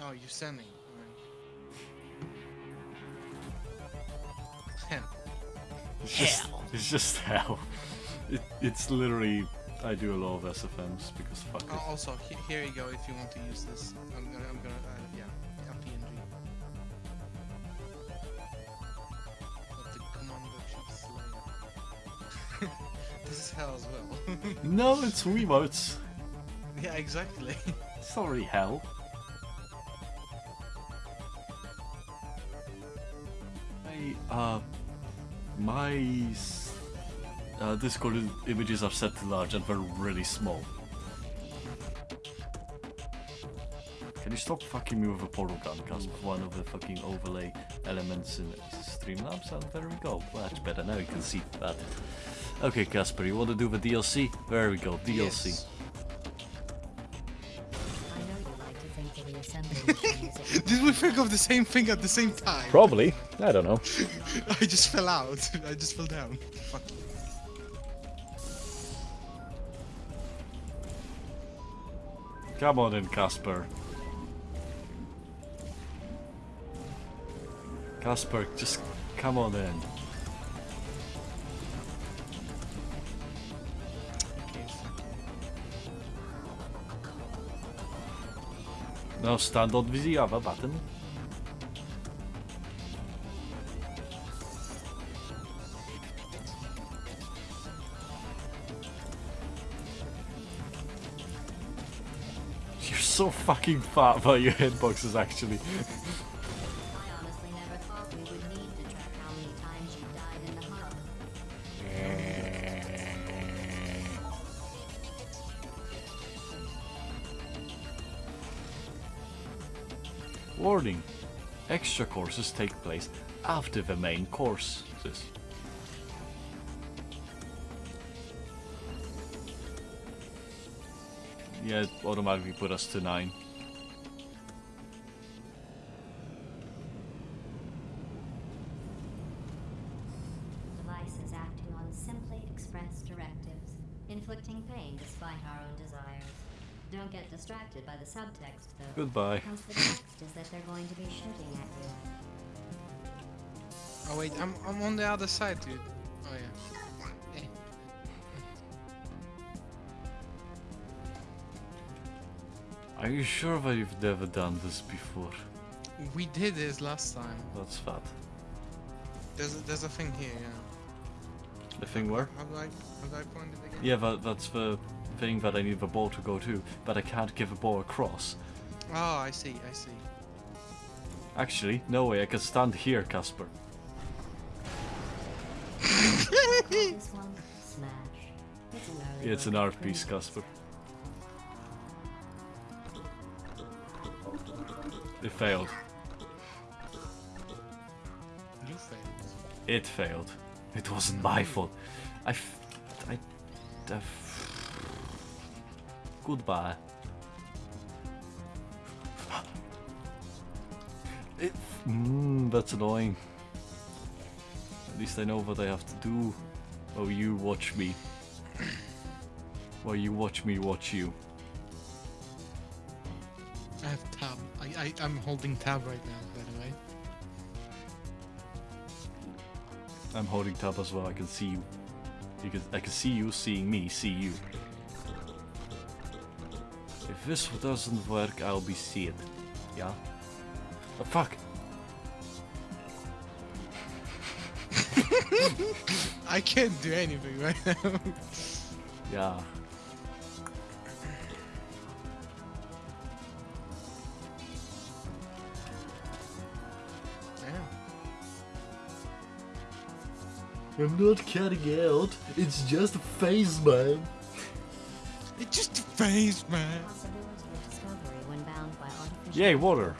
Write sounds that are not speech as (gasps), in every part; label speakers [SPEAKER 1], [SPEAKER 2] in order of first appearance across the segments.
[SPEAKER 1] Oh, you're sending. Right. Hell.
[SPEAKER 2] It's just, it's just hell. It, it's literally, I do a lot of SFMs because fuck
[SPEAKER 1] Oh,
[SPEAKER 2] it.
[SPEAKER 1] also, he here you go if you want to use this. I'm gonna, I'm gonna, uh, yeah, a PNG. Of the Commando Chief Slayer. this is hell as well.
[SPEAKER 2] No, it's Wiimotes. (laughs)
[SPEAKER 1] yeah, exactly.
[SPEAKER 2] It's Sorry, hell. My uh, Discord images are set to large and they're really small. Can you stop fucking me with a portal gun? Because one of the fucking overlay elements in Streamlabs, and there we go. Much better now you can see that. Okay, Casper, you want to do the DLC? There we go, DLC.
[SPEAKER 1] Yes.
[SPEAKER 3] Think
[SPEAKER 1] of the same thing at the same time?
[SPEAKER 4] Probably. I don't know. (laughs)
[SPEAKER 1] I just fell out. (laughs) I just fell down. Fuck.
[SPEAKER 2] Come on in, Casper. Casper, just come on in. Now stand on the other button. You're so fucking fat by (laughs) your hitboxes actually. Warning. Extra courses take place after the main courses. Yeah, it automatically put us to 9.
[SPEAKER 3] Device is acting on simply expressed directives, inflicting pain despite our own desires. Don't get distracted by the subtext, though.
[SPEAKER 2] Goodbye.
[SPEAKER 3] Because the text is that they're going to be shooting at you.
[SPEAKER 1] Oh wait, I'm, I'm on the other side, dude. Oh yeah.
[SPEAKER 2] Are you sure that you've never done this before?
[SPEAKER 1] We did this last time.
[SPEAKER 2] That's fat.
[SPEAKER 1] There's a, there's a thing here, yeah.
[SPEAKER 2] The thing where?
[SPEAKER 1] How do I how do I point it again?
[SPEAKER 2] Yeah, that, that's the thing that I need the ball to go to, but I can't give the ball across.
[SPEAKER 1] Oh, I see, I see.
[SPEAKER 2] Actually, no way, I can stand here, Casper.
[SPEAKER 3] This one, smash. It's an early
[SPEAKER 2] Yeah, it's an
[SPEAKER 3] work
[SPEAKER 2] art piece. Casper. It failed.
[SPEAKER 1] You failed.
[SPEAKER 2] It failed. It wasn't my fault. I. F- I. I f- Goodbye. It. Mm, that's annoying. At least I know what I have to do. Oh, you watch me. Well, you watch me watch you.
[SPEAKER 1] I have tab. I, I I'm holding tab right now, by the way.
[SPEAKER 2] I'm holding tab as well. I can see you. You can. I can see you seeing me. See you. If this doesn't work, I'll be seed. Yeah. Oh, fuck. (laughs)
[SPEAKER 1] I can't do anything right now.
[SPEAKER 2] Yeah.
[SPEAKER 1] yeah.
[SPEAKER 2] I'm not cutting out. It's just a phase, man.
[SPEAKER 1] It's just a phase, man.
[SPEAKER 2] Yay, water.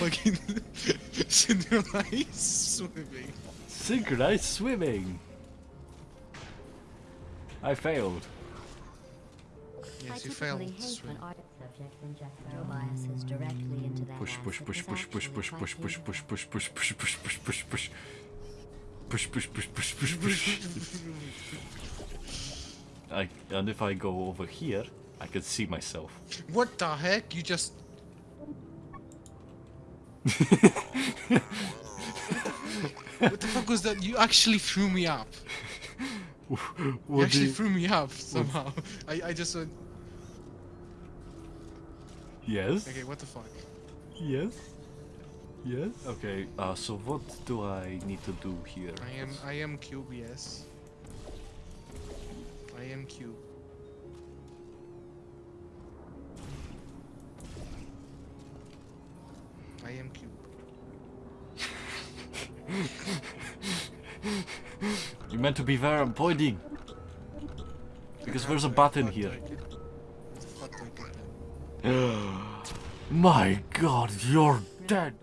[SPEAKER 1] Fucking synchronized swimming.
[SPEAKER 2] Synchronized swimming. I failed.
[SPEAKER 3] I
[SPEAKER 1] Yes, you failed.
[SPEAKER 3] hate
[SPEAKER 1] Swim.
[SPEAKER 3] when art subjects inject their biases directly into that
[SPEAKER 2] Push, push,
[SPEAKER 3] asset
[SPEAKER 2] push,
[SPEAKER 3] that's
[SPEAKER 2] push, push,
[SPEAKER 3] actually
[SPEAKER 2] push,
[SPEAKER 3] quite
[SPEAKER 2] push, push,
[SPEAKER 3] useful.
[SPEAKER 2] push, push, push, push, push, push, push, push. Push, push, push, push, push, push. I, and if I go over here, I can see myself.
[SPEAKER 1] What the heck? You just. (laughs) what the fuck was that? You actually threw me up. (laughs) You actually
[SPEAKER 2] you-
[SPEAKER 1] threw me up somehow. (laughs) I, I just went.
[SPEAKER 2] Yes?
[SPEAKER 1] Okay, what the fuck?
[SPEAKER 2] Yes? Yes? Okay, uh, so what do I need to do here?
[SPEAKER 1] I am I am cube, I am cube. I am cube.
[SPEAKER 2] You meant to be where I'm pointing. Because there's a button here. (gasps) My god, you're dead!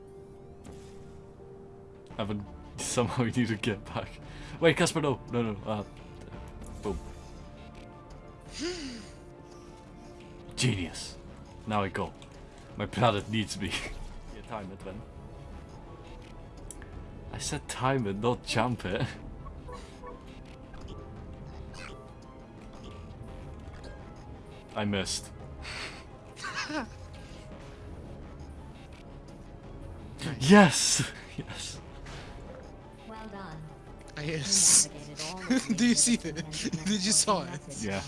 [SPEAKER 2] Evan, (laughs) somehow you need to get back. Wait, Casper, no, no, no, uh, Genius. Now I go. My planet needs me. yeah, time it then. I said time it, not jump it. I missed. (laughs) Yes! Yes.
[SPEAKER 3] Well done. You
[SPEAKER 1] yes.
[SPEAKER 3] navigated all of the (laughs)
[SPEAKER 1] Do you see
[SPEAKER 3] areas
[SPEAKER 1] that? Did you saw it?
[SPEAKER 2] Yeah.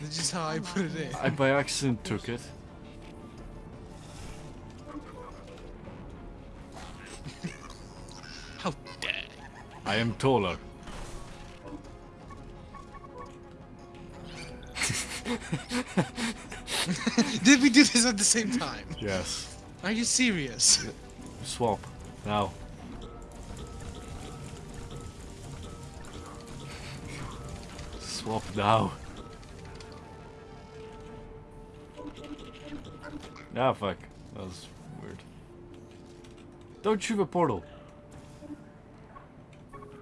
[SPEAKER 1] This is how I oh put it in.
[SPEAKER 2] I by accident took it. (laughs)
[SPEAKER 1] How dare
[SPEAKER 2] I am taller. (laughs)
[SPEAKER 1] Did we do this at the same time?
[SPEAKER 2] Yes.
[SPEAKER 1] Are you serious? (laughs)
[SPEAKER 2] Swap. Now. Swap now. Ah, fuck. That was weird. Don't shoot a portal.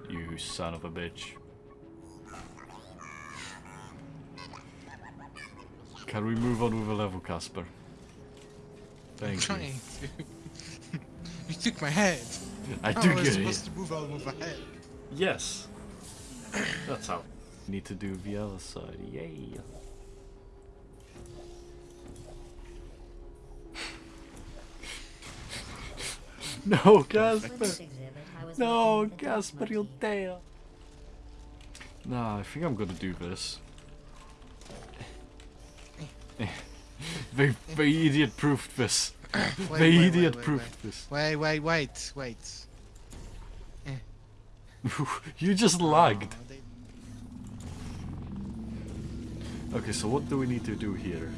[SPEAKER 2] You son of a bitch. Can we move on with a level, Casper?
[SPEAKER 1] I'm
[SPEAKER 2] Thank you.
[SPEAKER 1] trying to. (laughs) you took my head.
[SPEAKER 2] I
[SPEAKER 1] How
[SPEAKER 2] do get
[SPEAKER 1] supposed
[SPEAKER 2] it.
[SPEAKER 1] to move out with a head?
[SPEAKER 2] Yes. That's how. Need to do the other side. Yay. (laughs) no, Casper.
[SPEAKER 3] this exhibit, I was
[SPEAKER 2] No, Casper,
[SPEAKER 3] team.
[SPEAKER 2] dare. Nah, I think I'm gonna do this. (laughs) they, they idiot proofed this.
[SPEAKER 1] Wait, (coughs)
[SPEAKER 2] they
[SPEAKER 1] wait, wait,
[SPEAKER 2] idiot
[SPEAKER 1] wait,
[SPEAKER 2] proofed this.
[SPEAKER 1] Wait, wait, wait, wait. (laughs)
[SPEAKER 2] you just lagged.
[SPEAKER 1] Oh, they-
[SPEAKER 2] Okay, so what do we need to do here?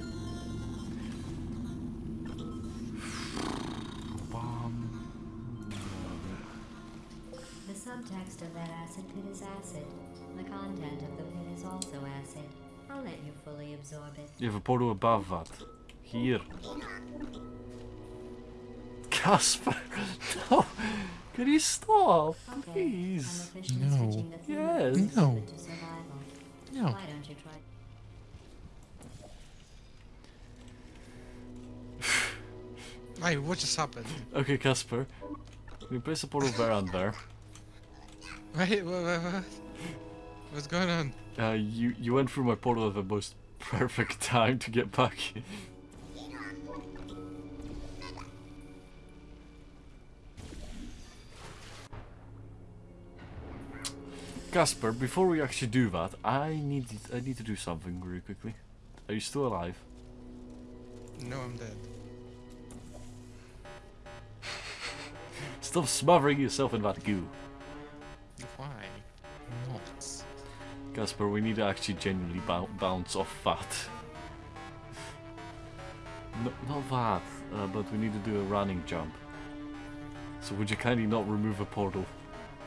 [SPEAKER 3] The of that acid pit is acid. The content of the pit is also acid. I'll let you fully absorb it.
[SPEAKER 2] you have a portal above that. Here. Casper! (laughs) No! Can you stop?
[SPEAKER 3] Okay.
[SPEAKER 2] Please.
[SPEAKER 3] I'm
[SPEAKER 1] No.
[SPEAKER 3] the
[SPEAKER 2] Yes.
[SPEAKER 1] No.
[SPEAKER 3] exhibit to survival.
[SPEAKER 1] No.
[SPEAKER 3] Why don't you try?
[SPEAKER 1] Hey, what just happened?
[SPEAKER 2] Okay, Casper. We place a portal there and there.
[SPEAKER 1] Wait, what, what, what? What's going on?
[SPEAKER 2] Uh, you, you went through my portal at the most perfect time to get back. Casper, before we actually do that, I need I need to do something really quickly. Are you still alive?
[SPEAKER 1] No, I'm dead.
[SPEAKER 2] Stop smothering yourself in that goo. Casper, we need to actually genuinely bounce off that. No, not that, uh, but we need to do a running jump. So would you kindly not remove a portal?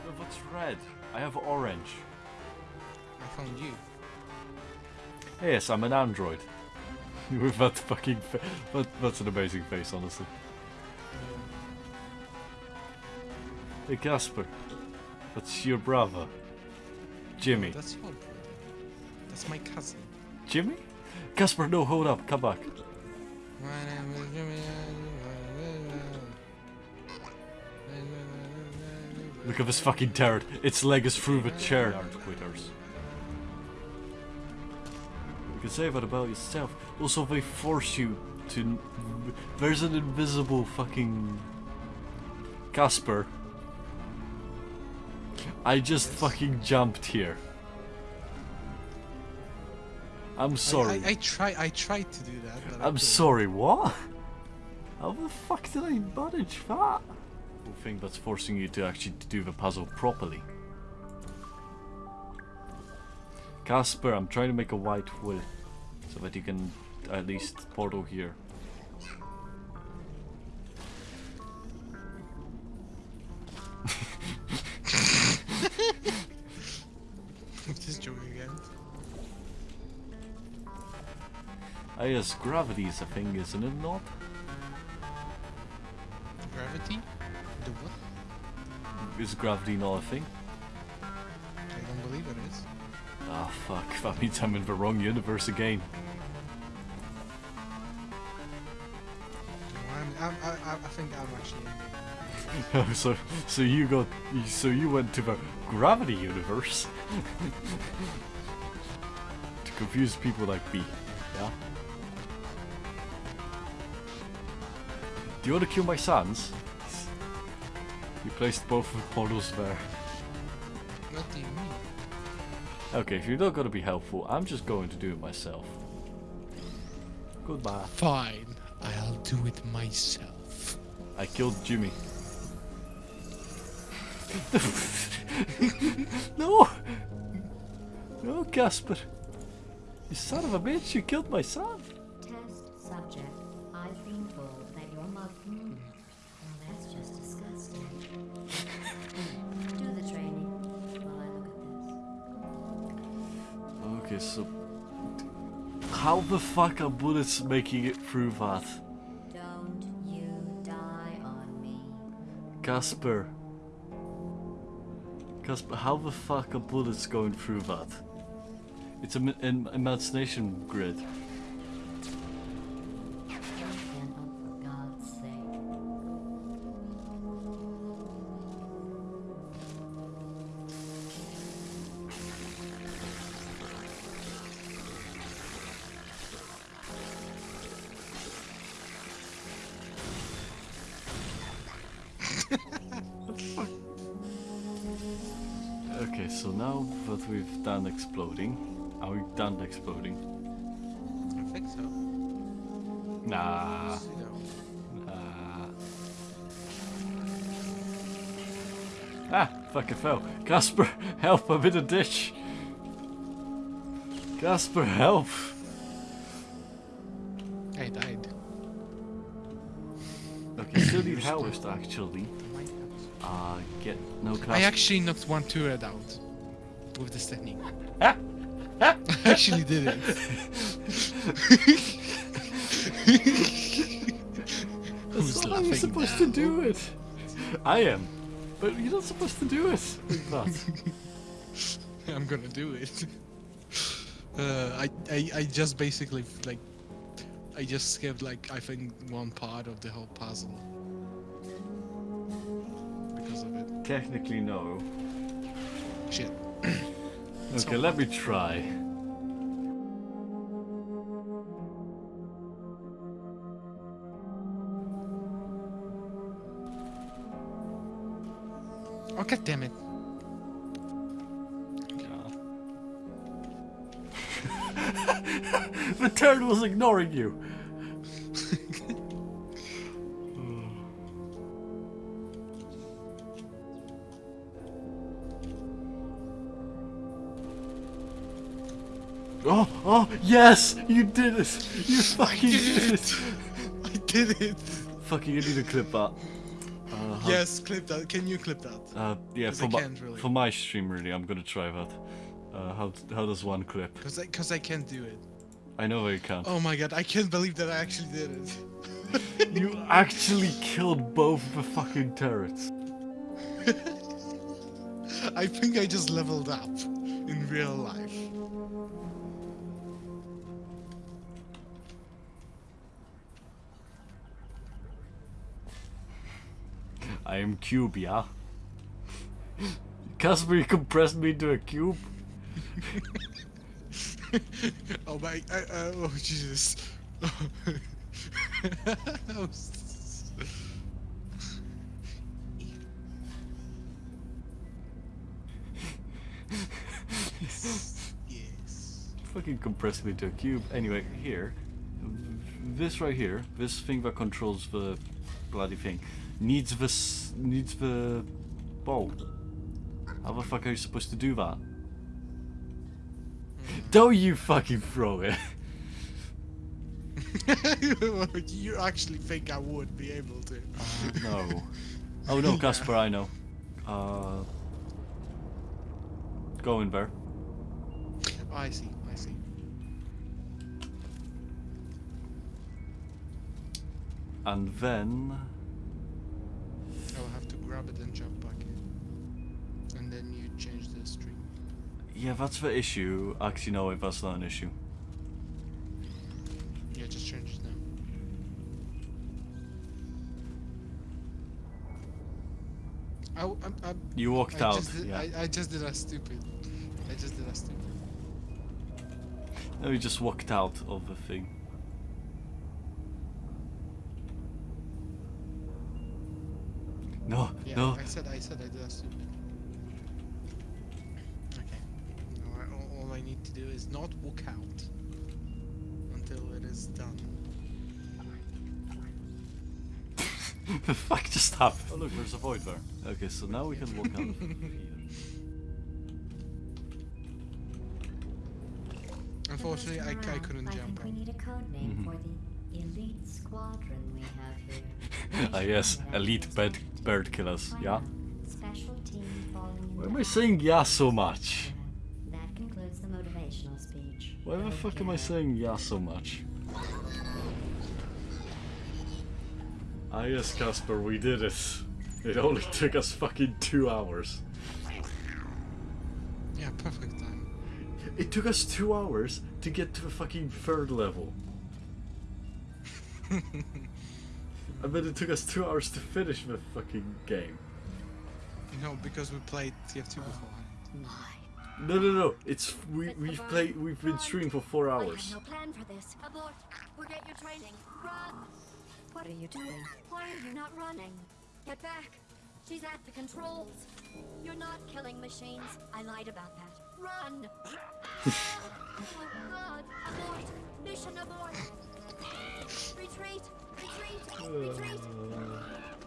[SPEAKER 2] Uh, What's red? I have orange.
[SPEAKER 1] I found you.
[SPEAKER 2] Yes, I'm an android. (laughs) With that fucking fa- that, that's an amazing face, honestly. Hey Casper, that's your brother. Jimmy.
[SPEAKER 1] That's your brother. That's my cousin.
[SPEAKER 2] Jimmy? Casper, no, hold up, come back.
[SPEAKER 1] My name is Jimmy.
[SPEAKER 2] Look at this fucking turret. Its leg is through the chair. Quitters. You can say that about yourself. Also, they force you to. There's an invisible fucking. Casper. I just fucking jumped here. I'm sorry.
[SPEAKER 1] I, I try. I tried to do that. But I
[SPEAKER 2] I'm sorry, what? How the fuck did I manage that? The thing that's forcing you to actually do the puzzle properly. Casper, I'm trying to make a white wool so that you can at least portal here. Guess gravity is a thing, isn't it not?
[SPEAKER 1] Gravity? The what?
[SPEAKER 2] Is gravity not a thing?
[SPEAKER 1] I don't believe it is.
[SPEAKER 2] Ah, fuck. (laughs) That means I'm in the wrong universe again.
[SPEAKER 1] No, I'm, I'm, I, I I think I'm actually. in (laughs)
[SPEAKER 2] so, so you got, so you went to the gravity universe (laughs) to confuse people like me, yeah? Do you want to kill my sons? You placed both of the portals there.
[SPEAKER 1] What do you mean?
[SPEAKER 2] Okay, if you're not gonna be helpful, I'm just going to do it myself. Goodbye.
[SPEAKER 1] Fine, I'll do it myself.
[SPEAKER 2] I killed Jimmy. (laughs) no! No, Casper! You son of a bitch, you killed my son! How the fuck are bullets making it through that?
[SPEAKER 3] Don't you die on me.
[SPEAKER 2] Casper. Casper, how the fuck are bullets going through that? It's an im- imagination grid. Now that we've done exploding, are we done exploding?
[SPEAKER 1] I think so.
[SPEAKER 2] Nah. Nah. Ah, fucking fell. Casper, help, I'm in a ditch. Casper, help.
[SPEAKER 1] I died.
[SPEAKER 2] Okay, still need (coughs) help actually. Uh, get no.
[SPEAKER 1] I actually knocked one turret out with this technique.
[SPEAKER 2] Ah!
[SPEAKER 1] I actually did it. Who's
[SPEAKER 2] That's not how you're
[SPEAKER 1] laughing
[SPEAKER 2] supposed to do it. I am, but you're not supposed to do it. (laughs)
[SPEAKER 1] I'm gonna do it. (laughs) Uh, I, I I just basically like I just skipped like I think one part of the whole puzzle because of it.
[SPEAKER 2] Technically, no.
[SPEAKER 1] Shit.
[SPEAKER 2] Okay, let me try.
[SPEAKER 1] Oh god damn it. (laughs)
[SPEAKER 2] the turd was ignoring you. (laughs) Oh, oh, yes! You did it! You (laughs) fucking did it!
[SPEAKER 1] I did it.
[SPEAKER 2] Fucking, you need to clip that. Uh,
[SPEAKER 1] Yes, clip that. Can you clip that?
[SPEAKER 2] Uh, yeah, for my,
[SPEAKER 1] really.
[SPEAKER 2] for my stream, really, I'm gonna try that. Uh, how, how does one clip?
[SPEAKER 1] Cause I, cause I can't do it.
[SPEAKER 2] I know you can't.
[SPEAKER 1] Oh my god, I can't believe that I actually did it. (laughs)
[SPEAKER 2] You actually killed both the fucking turrets. (laughs)
[SPEAKER 1] I think I just leveled up in real life.
[SPEAKER 2] I am cube, yeah? Casper, you compressed me into a cube? (laughs)
[SPEAKER 1] oh my, uh, uh, oh Jesus. Oh, yes. (laughs)
[SPEAKER 2] Fucking compressed me into a cube. Anyway, here, this right here, this thing that controls the bloody thing, needs this needs the ball. How the fuck are you supposed to do that? Don't you fucking throw it! (laughs)
[SPEAKER 1] you actually think I would be able to?
[SPEAKER 2] no. (laughs) Oh no, Casper, I know. Uh, go in there.
[SPEAKER 1] Oh, I see, I see.
[SPEAKER 2] And then
[SPEAKER 1] I'll have to grab it and jump back in. And then you change the stream.
[SPEAKER 2] Yeah, that's the issue. Actually, no, that's not an issue.
[SPEAKER 1] Yeah, just change it now. I, I'm, I'm,
[SPEAKER 2] You walked
[SPEAKER 1] I
[SPEAKER 2] out.
[SPEAKER 1] Did,
[SPEAKER 2] yeah.
[SPEAKER 1] I, I just did a stupid. I just did a stupid.
[SPEAKER 2] No, you just walked out of the thing. No,
[SPEAKER 1] Yeah,
[SPEAKER 2] no.
[SPEAKER 1] I said I said I did a stupid. Okay. All, all I need to do is not walk out until it is done. (laughs)
[SPEAKER 2] the fuck just happened? Oh look, there's a void there. Okay, so now we can walk out (laughs) of here.
[SPEAKER 1] Unfortunately, I, I couldn't
[SPEAKER 3] I
[SPEAKER 1] jump
[SPEAKER 3] think we need a code name
[SPEAKER 2] Mhm.
[SPEAKER 3] for the elite squadron we have here. (laughs)
[SPEAKER 2] Ah yes, elite
[SPEAKER 3] Directive
[SPEAKER 2] bird, bird killers, yeah?
[SPEAKER 3] out. Special team
[SPEAKER 2] Why am I saying yeah so much?
[SPEAKER 3] That concludes the motivational speech.
[SPEAKER 2] Why the
[SPEAKER 3] Go
[SPEAKER 2] fuck am I saying yeah so much? Ah yes, Casper, we did it. It only (laughs) took us fucking two hours.
[SPEAKER 1] Yeah, perfect time.
[SPEAKER 2] It took us two hours to get to the fucking third level. I bet it took us two hours to finish the fucking game.
[SPEAKER 1] No, because we played TF2 before.
[SPEAKER 2] No, no, no. It's we we've played we've been streaming for four
[SPEAKER 4] I
[SPEAKER 2] hours.
[SPEAKER 4] have no plan for this. Abort. Forget your training. Run.
[SPEAKER 3] What are you doing?
[SPEAKER 4] Why are you not running? Get back. She's at the controls. You're not killing machines. I lied about that. Run. (laughs) oh God. Abort. Mission abort. Retreat. Retreat. Retreat.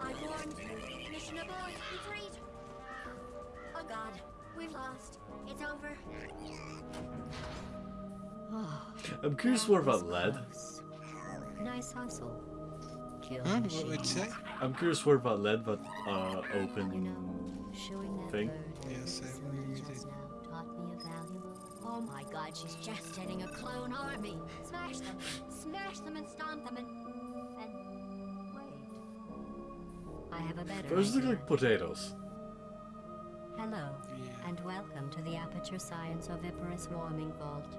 [SPEAKER 4] I warned you. Mission abort. Retreat. Oh God. We've lost. It's over.
[SPEAKER 3] Oh,
[SPEAKER 2] I'm curious where about lead.
[SPEAKER 3] close. Nice hustle. Kill
[SPEAKER 1] Huh? What would you say?
[SPEAKER 2] I'm curious where about lead, but uh,
[SPEAKER 3] You
[SPEAKER 2] open.
[SPEAKER 3] know, shooing that
[SPEAKER 2] thing?
[SPEAKER 3] bird
[SPEAKER 1] Yes,
[SPEAKER 4] Oh my god, she's just getting a clone army. Smash them. Smash them and stomp them and.
[SPEAKER 3] And wait, I have a better
[SPEAKER 2] Those look like potatoes.
[SPEAKER 3] Hello,
[SPEAKER 1] Yeah.
[SPEAKER 3] and welcome to the Aperture Science Oviparous Warming Vault.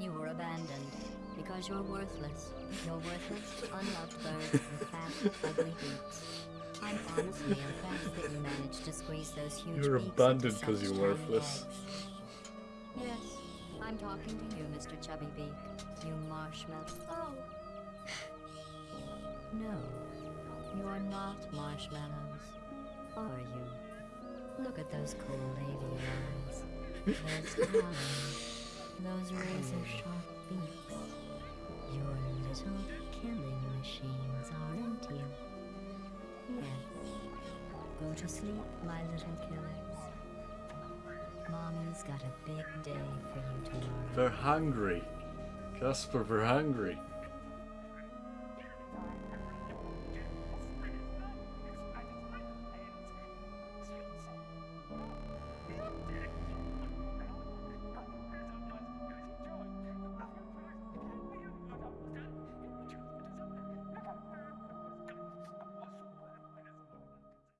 [SPEAKER 3] You were abandoned because you're worthless. You're worthless, unloved bird with fat, ugly beaks. I'm honestly impressed that you managed to squeeze those huge
[SPEAKER 2] You're
[SPEAKER 3] beaks
[SPEAKER 2] abandoned
[SPEAKER 3] into
[SPEAKER 2] 'cause
[SPEAKER 3] such
[SPEAKER 2] you're worthless.
[SPEAKER 3] eggs. Yes, I'm talking to you, Mr. Chubby Beak. You marshmallow.
[SPEAKER 4] Oh, (sighs)
[SPEAKER 3] No, you're not marshmallows, are you? Look at those cool avian eyes, those (laughs) talons, those razor sharp beaks. To sleep, my little killers. Mommy's got a big day for you tomorrow.
[SPEAKER 2] They're hungry. Casper, they're hungry.